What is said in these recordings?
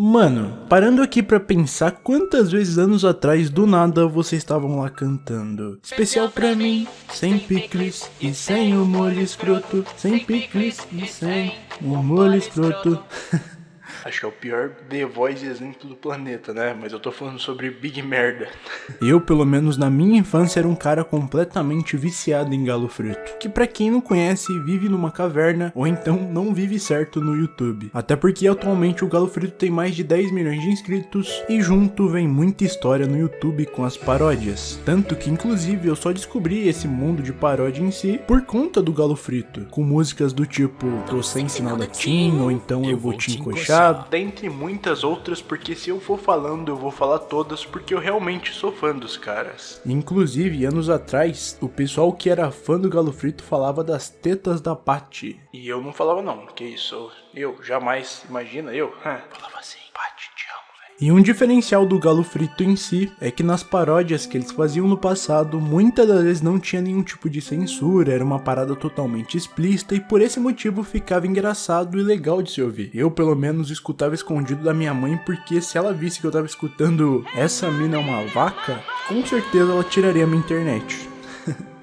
Mano, parando aqui pra pensar quantas vezes anos atrás do nada vocês estavam lá cantando. Especial pra mim, sem picles e sem molho escroto. Sem picles e sem molho escroto. Acho que é o pior The Voice exemplo do planeta, né? Mas eu tô falando sobre Big Merda. Eu, pelo menos na minha infância, era um cara completamente viciado em galo frito. Que para quem não conhece, vive numa caverna ou então não vive certo no YouTube. Até porque atualmente o galo frito tem mais de 10 milhões de inscritos e junto vem muita história no YouTube com as paródias. Tanto que inclusive eu só descobri esse mundo de paródia em si por conta do galo frito. Com músicas do tipo Tô sem sinal da Tim ou então Eu vou te encoxar dentre muitas outras, porque se eu for falando, eu vou falar todas, porque eu realmente sou fã dos caras. Inclusive, anos atrás, o pessoal que era fã do Galo Frito falava das tetas da Paty. E eu não falava não, que isso, eu jamais, imagina, eu, falava assim. E um diferencial do Galo Frito em si é que nas paródias que eles faziam no passado, muitas das vezes não tinha nenhum tipo de censura, era uma parada totalmente explícita e por esse motivo ficava engraçado e legal de se ouvir. Eu, pelo menos, escutava escondido da minha mãe porque se ela visse que eu tava escutando essa mina é uma vaca, com certeza ela tiraria minha internet.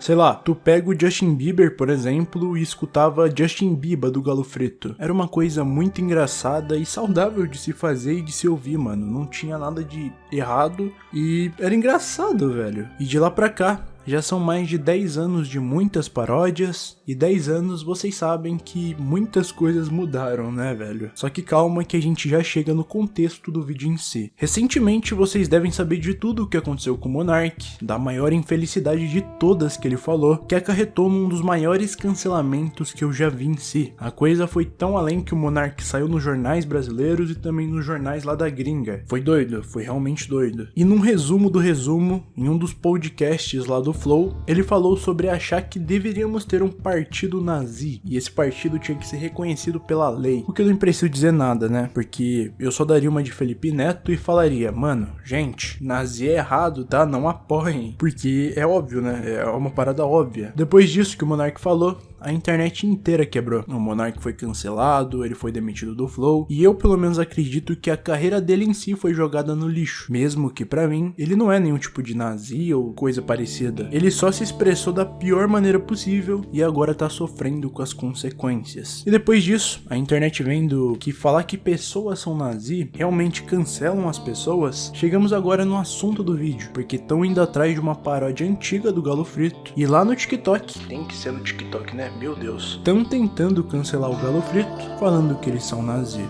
Sei lá, tu pega o Justin Bieber, por exemplo, e escutava Justin Bieber do Galo Frito. Era uma coisa muito engraçada e saudável de se fazer e de se ouvir, mano. Não tinha nada de errado e era engraçado, velho. E de lá pra cá, já são mais de 10 anos de muitas paródias, e 10 anos vocês sabem que muitas coisas mudaram, né, velho? Só que calma que a gente já chega no contexto do vídeo em si. Recentemente vocês devem saber de tudo o que aconteceu com o Monark, da maior infelicidade de todas que ele falou, que acarretou num dos maiores cancelamentos que eu já vi em si. A coisa foi tão além que o Monark saiu nos jornais brasileiros e também nos jornais lá da gringa. Foi doido, foi realmente doido. E num resumo do resumo, em um dos podcasts lá do Flow, ele falou sobre achar que deveríamos ter um partido nazi e esse partido tinha que ser reconhecido pela lei. O que eu não preciso dizer nada, né? Porque eu só daria uma de Felipe Neto e falaria, mano, gente, nazi é errado, tá? Não apoiem. Porque é óbvio, né? É uma parada óbvia. Depois disso que o Monark falou, a internet inteira quebrou. O Monark foi cancelado, ele foi demitido do Flow, e eu pelo menos acredito que a carreira dele em si foi jogada no lixo. Mesmo que para mim, ele não é nenhum tipo de nazi ou coisa parecida. Ele só se expressou da pior maneira possível e agora tá sofrendo com as consequências. E depois disso, a internet vendo que falar que pessoas são nazi realmente cancelam as pessoas, chegamos agora no assunto do vídeo, porque estão indo atrás de uma paródia antiga do Galo Frito. E lá no TikTok, tem que ser no TikTok, né? Meu Deus. Estão tentando cancelar o Galo Frito, falando que eles são nazi.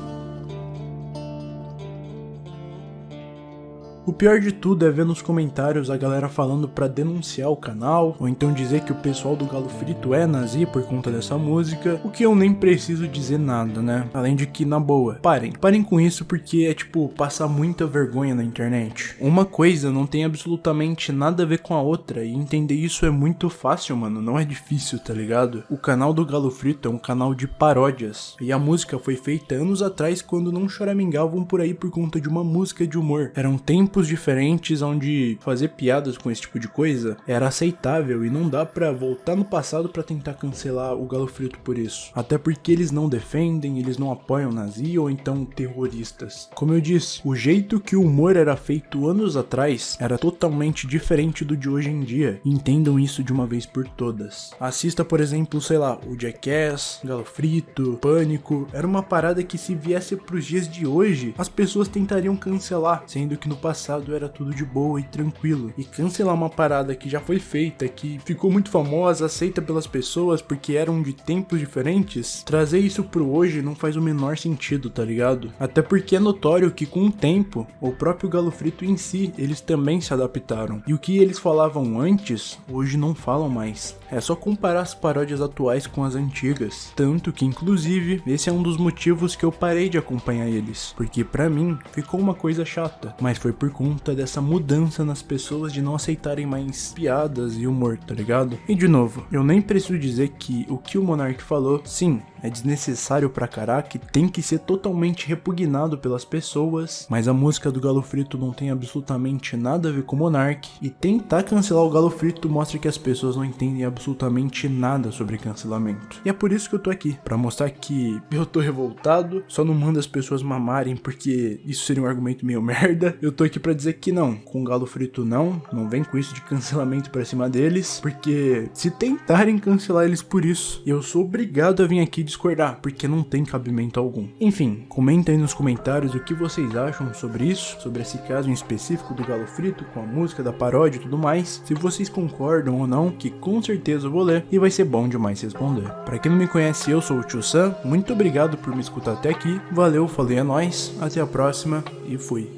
O pior de tudo é ver nos comentários a galera falando pra denunciar o canal, ou então dizer que o pessoal do Galo Frito é nazi por conta dessa música, o que eu nem preciso dizer nada, né? Além de que, na boa, parem. Parem com isso porque é tipo, passar muita vergonha na internet. Uma coisa não tem absolutamente nada a ver com a outra, e entender isso é muito fácil, mano, não é difícil, tá ligado? O canal do Galo Frito é um canal de paródias, e a música foi feita anos atrás quando não choramingavam por aí por conta de uma música de humor. Eram tempos tempos diferentes onde fazer piadas com esse tipo de coisa era aceitável e não dá para voltar no passado para tentar cancelar o Galo Frito por isso. Até porque eles não defendem, eles não apoiam nazi ou então terroristas. Como eu disse, o jeito que o humor era feito anos atrás era totalmente diferente do de hoje em dia. Entendam isso de uma vez por todas. Assista, por exemplo, sei lá, o Jackass, Galo Frito, Pânico. Era uma parada que se viesse pros dias de hoje, as pessoas tentariam cancelar, sendo que no passado passado era tudo de boa e tranquilo. E cancelar uma parada que já foi feita, que ficou muito famosa, aceita pelas pessoas porque eram de tempos diferentes, trazer isso pro hoje não faz o menor sentido, tá ligado? Até porque é notório que com o tempo, o próprio Galo Frito em si, eles também se adaptaram. E o que eles falavam antes, hoje não falam mais. É só comparar as paródias atuais com as antigas. Tanto que, inclusive, esse é um dos motivos que eu parei de acompanhar eles. Porque para mim, ficou uma coisa chata. Mas foi por conta dessa mudança nas pessoas de não aceitarem mais piadas e humor, tá ligado? E de novo, eu nem preciso dizer que o que o Monark falou, sim, é desnecessário pra caraca tem que ser totalmente repugnado pelas pessoas, mas a música do Galo Frito não tem absolutamente nada a ver com Monark, e tentar cancelar o Galo Frito mostra que as pessoas não entendem absolutamente nada sobre cancelamento. E é por isso que eu tô aqui, pra mostrar que eu tô revoltado, só não manda as pessoas mamarem porque isso seria um argumento meio merda. Eu tô aqui pra dizer que não, com o Galo Frito não, não vem com isso de cancelamento pra cima deles, porque se tentarem cancelar eles por isso, eu sou obrigado a vir aqui discordar, porque não tem cabimento algum. Enfim, comenta aí nos comentários o que vocês acham sobre isso, sobre esse caso em específico do Galo Frito, com a música da paródia e tudo mais, se vocês concordam ou não, que com certeza eu vou ler e vai ser bom demais responder. Pra quem não me conhece, eu sou o Tio Sam, muito obrigado por me escutar até aqui, valeu, falei é nós, até a próxima e fui.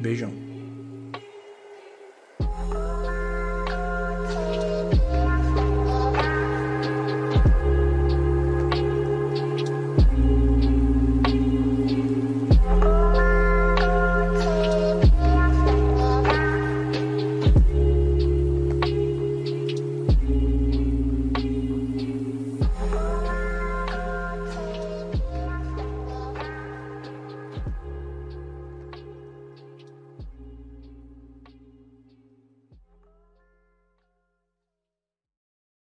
Beijão.